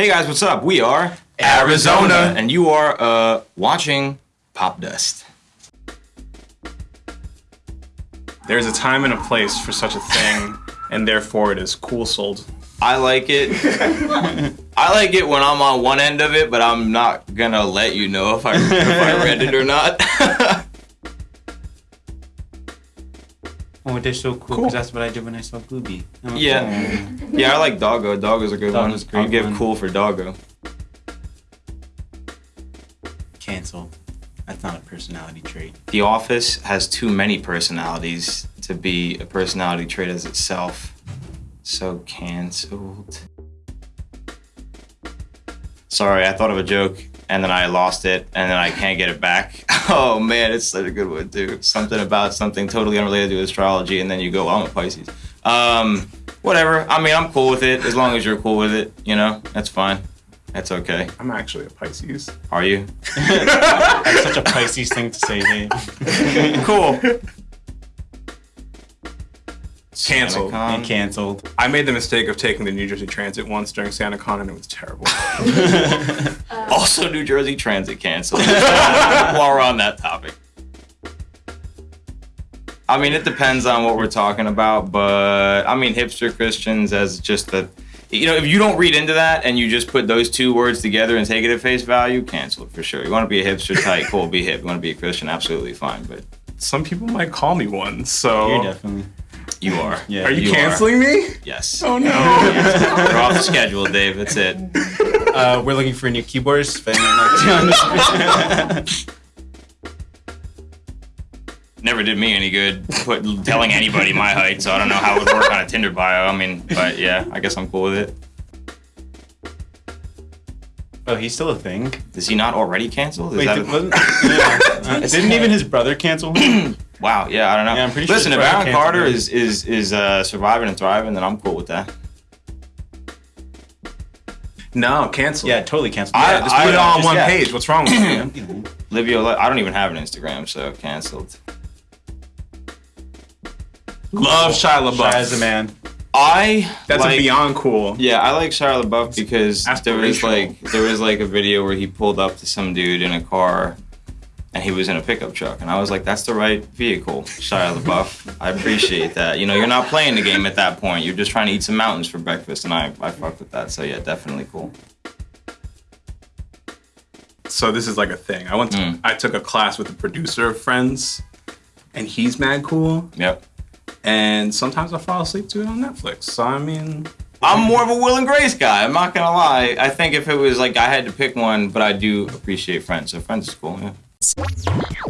Hey guys, what's up? We are Arizona, and you are uh, watching Popdust. There's a time and a place for such a thing, and therefore it is cool sold. I like it. I like it when I'm on one end of it, but I'm not gonna let you know if I if I read it or not. Oh, they're so cool because that's what I did when I saw Booby. I'm like, yeah, yeah, I like Doggo. Doggo's a good Doggo's one. great I'll give one. cool for Doggo. "Oh, Cancel. That's not a personality trait. The Office has too many personalities to be a personality trait as itself. So canceled. Sorry, I thought of a joke and then I lost it and then I can't get it back. Oh man, it's such a good one, dude. Something about something totally unrelated to astrology, and then you go, I'm a Pisces. Um, whatever. I mean, I'm cool with it as long as you're cool with it. You know, that's fine. That's okay. I'm actually a Pisces. Are you? That's such a Pisces thing to say, Dave. cool. Canceled. SantaCon. And canceled. I made the mistake of taking the New Jersey Transit once during SantaCon, and it was terrible. Uh, also, New Jersey Transit canceled. While we're on that topic. I mean, it depends on what we're talking about, but I mean, hipster Christians as just the, you know, if you don't read into that and you just put those two words together and take it at face value, cancel it for sure. You want to be a hipster type, cool, be hip. You want to be a Christian, absolutely fine, but Some people might call me one, so. You're definitely. You are. Yeah. Are you, You are. canceling me? Yes. Oh no. We're off the schedule, Dave. That's it. Uh, we're looking for a new keyboardist. If anyone likes to- Never did me any good put, telling anybody my height, so I don't know how it would work on a Tinder bio. I mean, but yeah, I guess I'm cool with it. oh, he's still a thing. Is he not already canceled? Is Wait, that did, a- wasn't, yeah. Uh, didn't even his brother cancel him? wow, yeah, I don't know. Yeah, I'm pretty Listen, his if brother Aaron Carter is is is uh, surviving and thriving, then I'm cool with that. No, cancel. yeah, totally canceled. I- Yeah, Just put it all on just- one yeah. page. What's wrong with you? You know, Livio, I don't even have an Instagram, so canceled. Love Shia LaBeouf. Shy as a man. I That's like, a beyond cool. Yeah, I like Shia LaBeouf because there was like there was like a video where he pulled up to some dude in a car, and he was in a pickup truck, and I was like, that's the right vehicle, Shia LaBeouf. I appreciate that. You know, you're not playing the game at that point. You're just trying to eat some mountains for breakfast, and I I fuck with that. So yeah, definitely cool. So this is like a thing. I went to, Mm. I took a class with the producer of Friends, and he's mad cool. Yep. And sometimes I fall asleep to it on Netflix. So I mean, I'm more of a Will and Grace guy. I'm not gonna lie. I think if it was like I had to pick one, but I do appreciate Friends. So Friends is cool. Yeah. News.